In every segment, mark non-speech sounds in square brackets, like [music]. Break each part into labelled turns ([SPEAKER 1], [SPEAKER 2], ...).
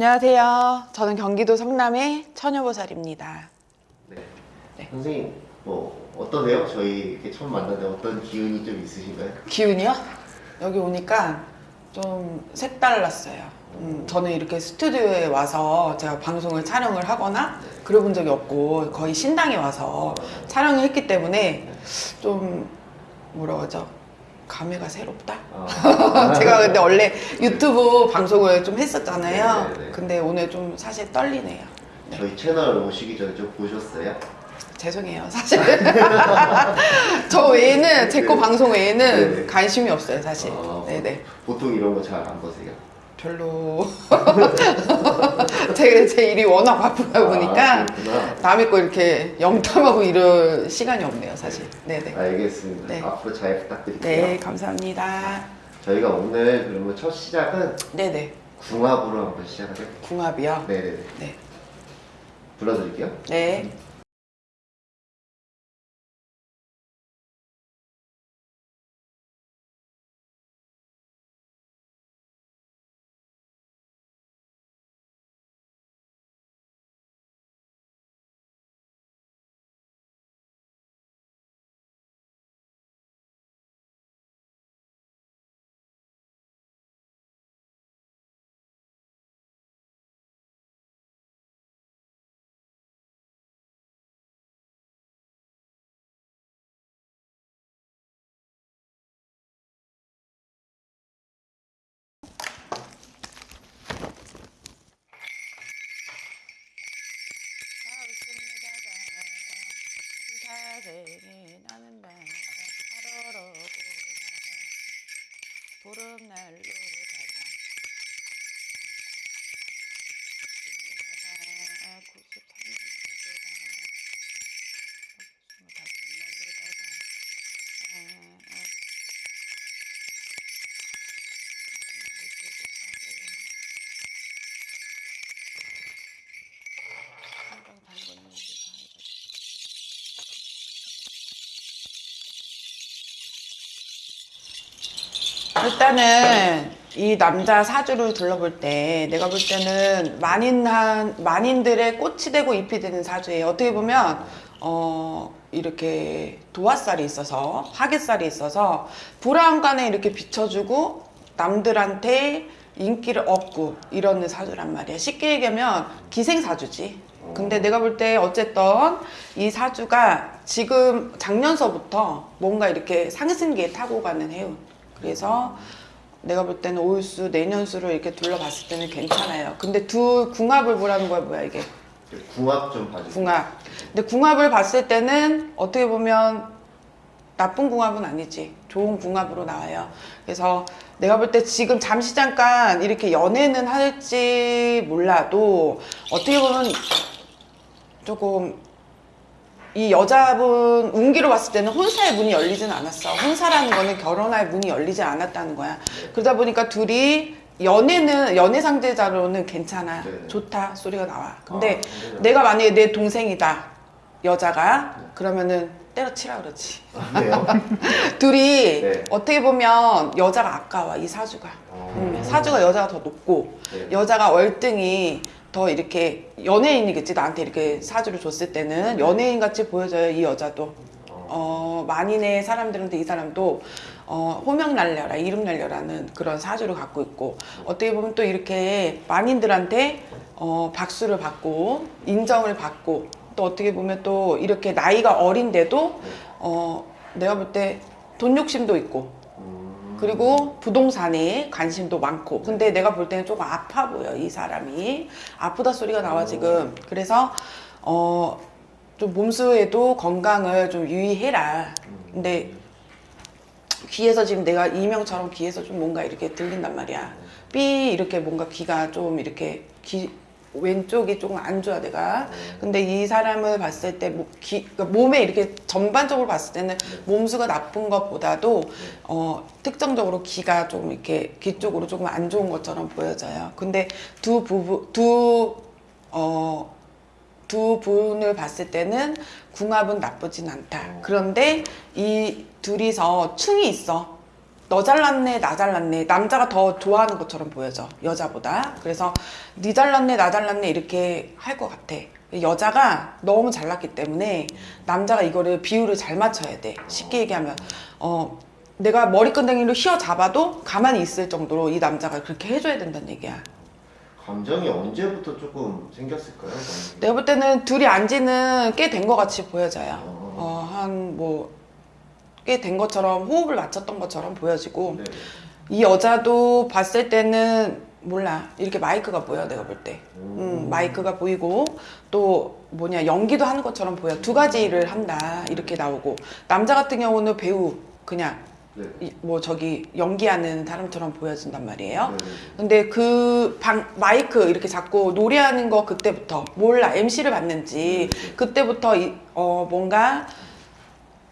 [SPEAKER 1] 안녕하세요. 저는 경기도 성남의 처녀보살입니다.
[SPEAKER 2] 네.
[SPEAKER 1] 네.
[SPEAKER 2] 선생님 뭐 어떠세요? 저희 이렇게 처음 만났는데 어떤 기운이 좀 있으신가요?
[SPEAKER 1] 기운이요? 여기 오니까 좀 색달랐어요. 음, 저는 이렇게 스튜디오에 와서 제가 방송을 촬영을 하거나 그래본 적이 없고 거의 신당에 와서 촬영을 했기 때문에 좀 뭐라고 하죠? 감회가 새롭다?
[SPEAKER 2] 아, [laughs]
[SPEAKER 1] 제가 근데 원래 유튜브 방송을 좀 했었잖아요.
[SPEAKER 2] 네네네.
[SPEAKER 1] 근데 오늘 좀 사실 떨리네요.
[SPEAKER 2] 저희 채널 오시기 전에 좀 보셨어요?
[SPEAKER 1] 죄송해요, 사실. [laughs] 저 외에는, 제거
[SPEAKER 2] 네.
[SPEAKER 1] 방송 외에는
[SPEAKER 2] 네네.
[SPEAKER 1] 관심이 없어요, 사실.
[SPEAKER 2] 아,
[SPEAKER 1] 네네.
[SPEAKER 2] 보통 이런 거 잘 안 보세요?
[SPEAKER 1] 별로. [laughs] 제, 제 일이 워낙 바쁘다 보니까
[SPEAKER 2] 아.
[SPEAKER 1] 남의 거 이렇게 영탐하고 이럴 시간이 없네요, 사실. 네네.
[SPEAKER 2] 알겠습니다.
[SPEAKER 1] 네.
[SPEAKER 2] 앞으로 잘 부탁드릴게요.
[SPEAKER 1] 네, 감사합니다.
[SPEAKER 2] 저희가 오늘 그러면 첫 시작은
[SPEAKER 1] 네네.
[SPEAKER 2] 궁합으로 한번 시작을 해볼게요.
[SPEAKER 1] 궁합이요?
[SPEAKER 2] 네네네.
[SPEAKER 1] 네.
[SPEAKER 2] 불러드릴게요.
[SPEAKER 1] 네. 나는 다 하루로 보름날로 다가 93 일단은 이 남자 사주를 둘러볼 때 내가 볼 때는 만인한 만인들의 꽃이 되고 잎이 되는 사주예요. 어떻게 보면 어 이렇게 도화살이 있어서 화개살이 있어서 불안간에 이렇게 비춰주고 남들한테 인기를 얻고 이러는 사주란 말이야. 쉽게 얘기하면 기생사주지. 근데 내가 볼 때 어쨌든 이 사주가 지금 작년서부터 뭔가 이렇게 상승기에 타고 가는 해운. 그래서 내가 볼 때는 올수 내년수를 이렇게 둘러봤을 때는 괜찮아요. 근데 두 궁합을 보라는 거야 뭐야 이게
[SPEAKER 2] 궁합 좀 봐주세요.
[SPEAKER 1] 궁합. 근데 궁합을 봤을 때는 어떻게 보면 나쁜 궁합은 아니지. 좋은 궁합으로 나와요. 그래서 내가 볼 때 지금 잠시 잠깐 이렇게 연애는 할지 몰라도 어떻게 보면 조금 이 여자분 운기로 봤을 때는 혼사의 문이 열리진 않았어. 혼사라는 거는 결혼할 문이 열리지 않았다는 거야. 그러다 보니까 둘이 연애는 연애 상대자로는 괜찮아.
[SPEAKER 2] 네.
[SPEAKER 1] 좋다 소리가 나와. 근데
[SPEAKER 2] 아?
[SPEAKER 1] 내가 만약에 내 동생이다 여자가 그러면은 때려치라 그러지.
[SPEAKER 2] 왜요? [laughs]
[SPEAKER 1] 둘이
[SPEAKER 2] 네.
[SPEAKER 1] 어떻게 보면 여자가 아까워 이 사주가.
[SPEAKER 2] 어.
[SPEAKER 1] 음, 사주가 여자가 더 높고
[SPEAKER 2] 네.
[SPEAKER 1] 여자가 월등히 더 이렇게 연예인이겠지? 나한테 이렇게 사주를 줬을 때는 연예인 같이 보여져요 이 여자도. 어. 만인의 사람들한테 이 사람도 어 호명 날려라 이름 날려라는 그런 사주를 갖고 있고 어떻게 보면 또 이렇게 만인들한테 어 박수를 받고 인정을 받고 또 어떻게 보면 또 이렇게 나이가 어린데도 어 내가 볼 때 돈 욕심도 있고
[SPEAKER 2] 음,
[SPEAKER 1] 그리고 부동산에 관심도 많고. 근데 내가 볼 때는 조금 아파 보여 이 사람이. 아프다 소리가 나와 지금. 그래서 어 좀 몸수에도 건강을 좀 유의해라. 근데 귀에서 지금 내가 이명처럼 귀에서 좀 뭔가 이렇게 들린단 말이야. 삐 이렇게 뭔가 귀가 좀 이렇게 귀 왼쪽이 조금 안 좋아 내가. 근데 이 사람을 봤을 때 뭐, 귀, 그러니까 몸에 이렇게 전반적으로 봤을 때는 몸수가 나쁜 것보다도 어, 특정적으로 귀가 좀 이렇게 귀 쪽으로 조금 안 좋은 것처럼 보여져요. 근데 두 부부 두 어, 두 분을 봤을 때는 궁합은 나쁘진 않다. 그런데 이 둘이서 충이 있어. 너 잘났네 나 잘났네. 남자가 더 좋아하는 것처럼 보여져 여자보다. 그래서 니 잘났네 나 잘났네 이렇게 할 것 같아. 여자가 너무 잘났기 때문에 남자가 이거를 비율을 잘 맞춰야 돼. 쉽게 얘기하면 어 내가 머리끈댕이로 휘어 잡아도 가만히 있을 정도로 이 남자가 그렇게 해줘야 된다는 얘기야.
[SPEAKER 2] 감정이 언제부터 조금 생겼을까요?
[SPEAKER 1] 내가 볼 때는 둘이 안지는 꽤 된 것 같이 보여져요.
[SPEAKER 2] 어.
[SPEAKER 1] 어한뭐 꽤된 것처럼 호흡을 맞췄던 것처럼 보여지고
[SPEAKER 2] 네.
[SPEAKER 1] 이 여자도 봤을 때는 몰라. 이렇게 마이크가 보여 내가 볼 때. 음, 마이크가 보이고 또 뭐냐 연기도 하는 것처럼 보여. 두 가지 일을 한다. 이렇게 나오고. 남자 같은 경우는 배우 그냥
[SPEAKER 2] 네.
[SPEAKER 1] 이- 뭐 저기 연기하는 사람처럼 보여진단 말이에요.
[SPEAKER 2] 네.
[SPEAKER 1] 근데 그 방, 마이크 이렇게 잡고 노래하는 거 그때부터 몰라. MC를 받는지 그때부터 이, 어, 뭔가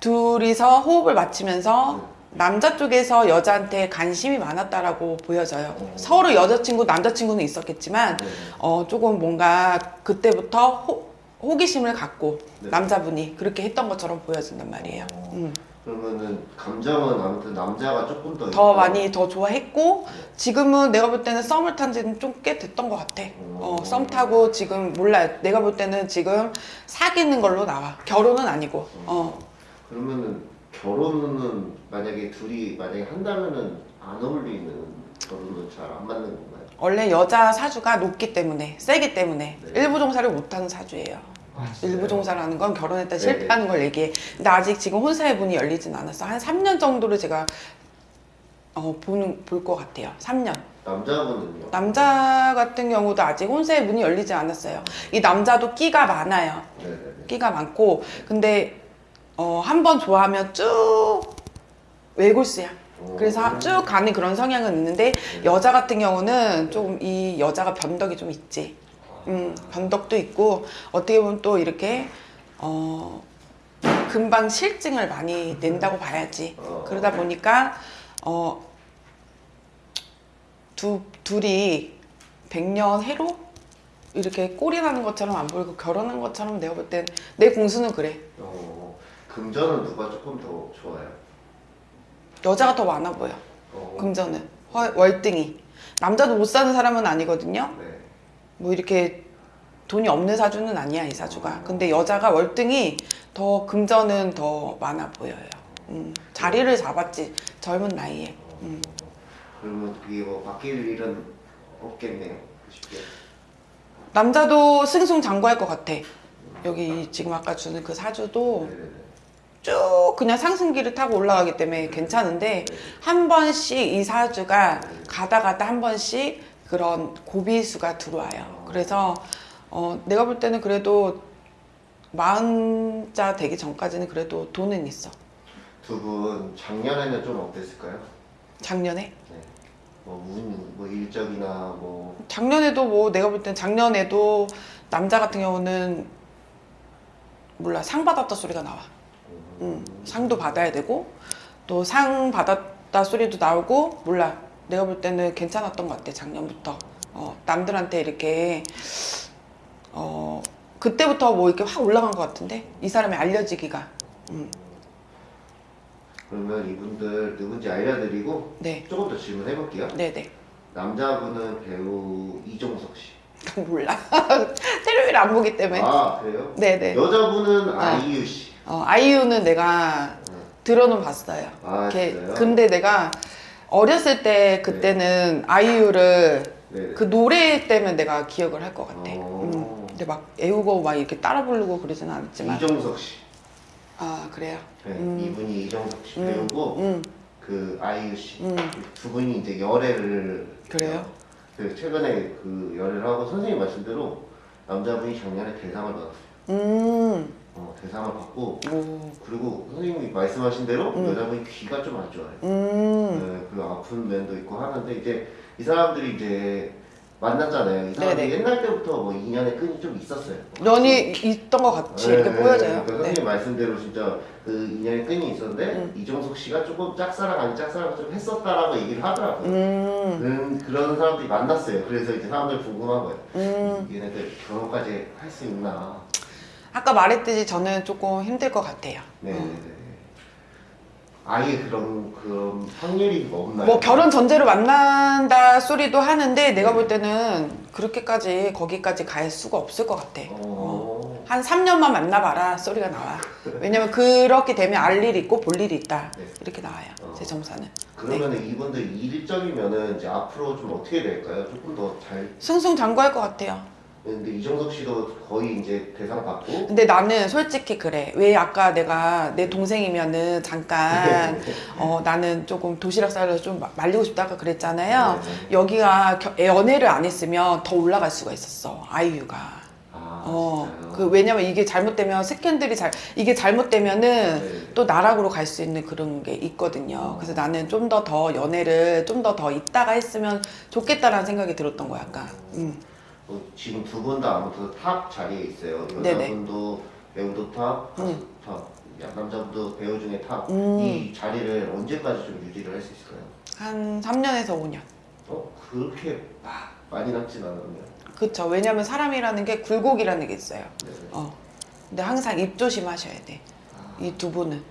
[SPEAKER 1] 둘이서 호흡을 맞추면서 남자 쪽에서 여자한테 관심이 많았다라고 보여져요.
[SPEAKER 2] 어.
[SPEAKER 1] 서로 여자친구, 남자친구는 있었겠지만
[SPEAKER 2] 네.
[SPEAKER 1] 어, 조금 뭔가 그때부터 호, 호기심을 갖고
[SPEAKER 2] 네.
[SPEAKER 1] 남자분이 그렇게 했던 것처럼 보여진단 말이에요.
[SPEAKER 2] 어.
[SPEAKER 1] 음.
[SPEAKER 2] 그러면은 감정은 아무튼 남자가 조금 더
[SPEAKER 1] 더
[SPEAKER 2] 있다.
[SPEAKER 1] 많이 더 좋아했고 지금은 내가 볼 때는 썸을 탄 지는 좀 꽤 됐던 것 같아. 어,
[SPEAKER 2] 음.
[SPEAKER 1] 썸 타고 지금 몰라. 내가 볼 때는 지금 사귀는 걸로 나와. 결혼은 아니고. 어.
[SPEAKER 2] 그러면은 결혼은 만약에 둘이 만약에 한다면은 안 어울리는 결혼은 잘 안 맞는 건가요?
[SPEAKER 1] 원래 여자 사주가 높기 때문에 세기 때문에
[SPEAKER 2] 네.
[SPEAKER 1] 일부 종사를 못하는 사주예요.
[SPEAKER 2] 아?
[SPEAKER 1] 일부 종사라는 건 결혼했다
[SPEAKER 2] 네.
[SPEAKER 1] 실패하는 걸 얘기해. 근데 아직 지금 혼사의 문이 열리진 않았어. 한 3년 정도를 제가 어, 보는 볼 것 같아요. 3년.
[SPEAKER 2] 남자분은요?
[SPEAKER 1] 남자 같은 경우도 아직 혼사의 문이 열리지 않았어요. 이 남자도 끼가 많아요.
[SPEAKER 2] 네네네.
[SPEAKER 1] 끼가 많고 근데 어, 한 번 좋아하면 쭉 외골수야. 그래서 쭉 가는 그런 성향은 있는데 여자 같은 경우는 좀이 여자가 변덕이 좀 있지. 음, 변덕도 있고 어떻게 보면 또 이렇게 어 금방 실증을 많이 낸다고 봐야지.
[SPEAKER 2] 어.
[SPEAKER 1] 그러다 보니까 어 두, 둘이 백년 해로 이렇게 꼴이 나는 것처럼 안 보이고 결혼한 것처럼 내가 볼 땐 내 공수는 그래.
[SPEAKER 2] 어, 금전은 누가 조금 더 좋아요?
[SPEAKER 1] 여자가 더 많아 보여.
[SPEAKER 2] 어,
[SPEAKER 1] 금전은 월- 월등히 남자도 못 사는 사람은 아니거든요.
[SPEAKER 2] 네.
[SPEAKER 1] 뭐 이렇게 돈이 없는 사주는 아니야 이 사주가. 근데 여자가 월등히 더 금전은 더 많아 보여요. 음, 자리를 잡았지 젊은 나이에. 음.
[SPEAKER 2] 그러면 그게 뭐 바뀔 일은 없겠네요. 쉽게.
[SPEAKER 1] 남자도 승승장구할 것 같아. 여기 지금 아까 주는 그 사주도
[SPEAKER 2] 네네네.
[SPEAKER 1] 쭉 그냥 상승기를 타고 올라가기 때문에 괜찮은데 한 번씩 이 사주가 가다 가다 한 번씩 그런 고비수가 들어와요. 그래서 어, 내가 볼 때는 그래도 마흔자 되기 전까지는 그래도 돈은 있어.
[SPEAKER 2] 두 분 작년에는 좀 어땠을까요?
[SPEAKER 1] 작년에
[SPEAKER 2] 네. 뭐 운, 뭐 일적이나 뭐
[SPEAKER 1] 작년에도 뭐 내가 볼 땐 작년에도 남자 같은 경우는 몰라 상 받았다 소리가 나와. 음, 상도 받아야 되고 또 상 받았다 소리도 나오고 몰라. 내가 볼 때는 괜찮았던 것 같아 작년부터. 어, 남들한테 이렇게 어 그때부터 뭐 이렇게 확 올라간 것 같은데? 이 사람이 알려지기가. 음,
[SPEAKER 2] 그러면 이분들 누군지 알려드리고
[SPEAKER 1] 네.
[SPEAKER 2] 조금 더 질문해볼게요.
[SPEAKER 1] 네네.
[SPEAKER 2] 남자분은 배우 이종석 씨. [laughs]
[SPEAKER 1] 몰라. [laughs] 텔레비를 안 보기 때문에.
[SPEAKER 2] 아 그래요?
[SPEAKER 1] 네네.
[SPEAKER 2] 여자분은 아이유 씨.
[SPEAKER 1] 어, 아이유는 내가 들어는 봤어요.
[SPEAKER 2] 아, 진짜요?
[SPEAKER 1] 근데 내가 어렸을 때 그때는 아이유를
[SPEAKER 2] 네네.
[SPEAKER 1] 그 노래 때문에 내가 기억을 할 것 같아.
[SPEAKER 2] 어.
[SPEAKER 1] 음. 근데 막 애우고 막 이렇게 따라 부르고 그러진 않았지만.
[SPEAKER 2] 이종석 씨.
[SPEAKER 1] 아 그래요.
[SPEAKER 2] 네,
[SPEAKER 1] 음.
[SPEAKER 2] 이분이 이종석 씨
[SPEAKER 1] 음,
[SPEAKER 2] 배우고
[SPEAKER 1] 음.
[SPEAKER 2] 그 아이유 씨.
[SPEAKER 1] 음.
[SPEAKER 2] 두 분이 이제 열애를
[SPEAKER 1] 그래요?
[SPEAKER 2] 그 최근에 그 열애를 하고 선생님 말씀대로 남자분이 작년에 대상을 받았어요.
[SPEAKER 1] 음.
[SPEAKER 2] 어, 대상을 받고
[SPEAKER 1] 오.
[SPEAKER 2] 그리고 선생님이 말씀하신 대로
[SPEAKER 1] 음.
[SPEAKER 2] 여자분이 귀가 좀 안 좋아요.
[SPEAKER 1] 음.
[SPEAKER 2] 네, 그리고 아픈 면도 있고 하는데 이제 이 사람들이 이제 만났잖아요. 이 사람들이
[SPEAKER 1] 네네.
[SPEAKER 2] 옛날 때부터 뭐 인연의 끈이 좀 있었어요.
[SPEAKER 1] 연이 있던 것 같이 이렇게
[SPEAKER 2] 네,
[SPEAKER 1] 보여져요.
[SPEAKER 2] 그러니까
[SPEAKER 1] 네.
[SPEAKER 2] 선생님 말씀대로 진짜 그 인연의 끈이 있었는데
[SPEAKER 1] 음.
[SPEAKER 2] 이종석 씨가 조금 짝사랑 아닌 짝사랑 좀 했었다라고 얘기를 하더라고요.
[SPEAKER 1] 음.
[SPEAKER 2] 음, 그런 사람들이 만났어요. 그래서 이제 사람들 궁금한 거예요.
[SPEAKER 1] 음.
[SPEAKER 2] 얘네들 결혼까지 할 수 있나?
[SPEAKER 1] 아까 말했듯이 저는 조금 힘들 것 같아요.
[SPEAKER 2] 네,
[SPEAKER 1] 어.
[SPEAKER 2] 네, 네. 아예 그런 그런 확률이 없나요?
[SPEAKER 1] 뭐 결혼 전제로 만난다 소리도 하는데 내가 볼 때는 그렇게까지 거기까지 갈 수가 없을 것 같아. 어.
[SPEAKER 2] 어.
[SPEAKER 1] 한 3년만 만나봐라 소리가 나와. 왜냐면 그렇게 되면 알 일이 있고 볼 일이 있다.
[SPEAKER 2] 네.
[SPEAKER 1] 이렇게 나와요.
[SPEAKER 2] 어.
[SPEAKER 1] 제 점사는.
[SPEAKER 2] 그러면은 이분들 일정이면은 이제 앞으로 좀 어떻게 될까요? 조금 더 잘.
[SPEAKER 1] 승승장구할 것 같아요.
[SPEAKER 2] 근데 이정석 씨도 거의 이제 대상 받고.
[SPEAKER 1] 근데 나는 솔직히 그래. 왜 아까 내가 내 동생이면은 잠깐 어 나는 조금 도시락 싸려서 좀 마- 말리고 싶다가 그랬잖아요.
[SPEAKER 2] 네.
[SPEAKER 1] 여기가 겨- 연애를 안 했으면 더 올라갈 수가 있었어. 아이유가.
[SPEAKER 2] 아
[SPEAKER 1] 어? 그 왜냐면 이게 잘못되면 스캔들이 잘 이게 잘못되면은
[SPEAKER 2] 네.
[SPEAKER 1] 또 나락으로 갈 수 있는 그런 게 있거든요. 그래서 나는 좀 더더 연애를 좀더더 있다가 했으면 좋겠다라는 생각이 들었던 거야, 아까. 음.
[SPEAKER 2] 어, 지금 두 분 다 아무튼 탑 자리에 있어요.
[SPEAKER 1] 네네.
[SPEAKER 2] 여자분도 배우도 탑, 가수
[SPEAKER 1] 음.
[SPEAKER 2] 탑, 야, 남자분도 배우 중에 탑.
[SPEAKER 1] 음.
[SPEAKER 2] 이 자리를 언제까지 좀 유지를 할 수 있을까요?
[SPEAKER 1] 한 3년에서 5년.
[SPEAKER 2] 어 그렇게 막 많이 남진 않았네요.
[SPEAKER 1] 그쵸. 왜냐면 사람이라는 게 굴곡이라는 게 있어요.
[SPEAKER 2] 네.
[SPEAKER 1] 어. 근데 항상 입 조심하셔야 돼.
[SPEAKER 2] 아,
[SPEAKER 1] 이두 분은.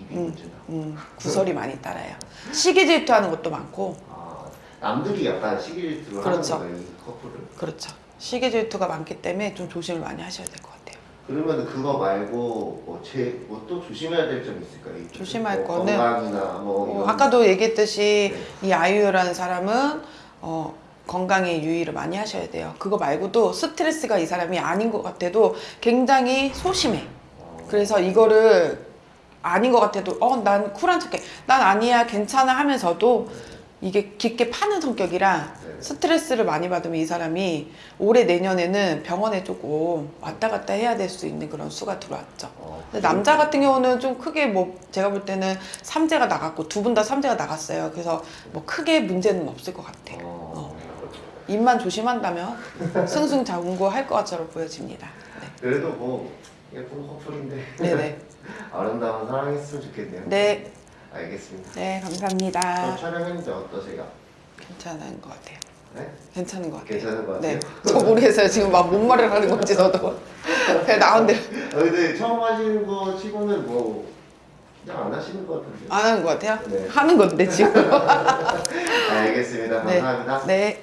[SPEAKER 2] 입이
[SPEAKER 1] 음.
[SPEAKER 2] 문제다.
[SPEAKER 1] 음, 구설이 많이 따라요. 시기 질투하는 것도 많고,
[SPEAKER 2] 아 남들이 약간 시기 질투를
[SPEAKER 1] 그렇죠.
[SPEAKER 2] 하는 거예요 이 커플을.
[SPEAKER 1] 그렇죠. 시기 질투가 많기 때문에 좀 조심을 많이 하셔야 될 것 같아요.
[SPEAKER 2] 그러면 그거 말고 뭐제뭐 또 조심해야 될 점이 있을까요? 이
[SPEAKER 1] 조심할
[SPEAKER 2] 뭐
[SPEAKER 1] 거는
[SPEAKER 2] 건강이나 뭐
[SPEAKER 1] 어, 아까도 얘기했듯이
[SPEAKER 2] 네.
[SPEAKER 1] 이 아이유라는 사람은 어, 건강에 유의를 많이 하셔야 돼요. 그거 말고도 스트레스가 이 사람이 아닌 것 같아도 굉장히 소심해.
[SPEAKER 2] 어,
[SPEAKER 1] 그래서 이거를 아닌 것 같아도 어 난 쿨한 척해 난 아니야 괜찮아 하면서도 이게 깊게 파는 성격이라
[SPEAKER 2] 네.
[SPEAKER 1] 스트레스를 많이 받으면 이 사람이 올해 내년에는 병원에 조금 왔다 갔다 해야 될 수 있는 그런 수가 들어왔죠.
[SPEAKER 2] 어,
[SPEAKER 1] 근데 남자 같은 경우는 좀 크게 뭐 제가 볼 때는 삼재가 나갔고 두 분 다 삼재가 나갔어요. 그래서 뭐 크게 문제는 없을 것 같아요.
[SPEAKER 2] 어,
[SPEAKER 1] 입만 조심한다면 승승장구 할 것처럼 보여집니다.
[SPEAKER 2] 그래도 뭐 예쁜 커플인데
[SPEAKER 1] 네, 네네. [laughs]
[SPEAKER 2] 아름다운 사랑했으면 좋겠네요.
[SPEAKER 1] 네,
[SPEAKER 2] 알겠습니다. 네저
[SPEAKER 1] 감사합니다.
[SPEAKER 2] 촬영했는데 어떠세요?
[SPEAKER 1] 괜찮은 것 같아요.
[SPEAKER 2] 네?
[SPEAKER 1] 괜찮은 것 같아요.
[SPEAKER 2] 괜찮은 것 같아요?
[SPEAKER 1] 네, [laughs] 저 모르겠어요. 지금 막 뭔 말을 하는 건지 저도 그냥 나온 대로
[SPEAKER 2] 아, 근데 처음 하시는 거 치고는 뭐 그냥 안 하시는 것 같은데.
[SPEAKER 1] 안 하는 것 같아요.
[SPEAKER 2] 네.
[SPEAKER 1] 하는 건데 지금. [laughs]
[SPEAKER 2] 알겠습니다.
[SPEAKER 1] 네.
[SPEAKER 2] 감사합니다.
[SPEAKER 1] 네.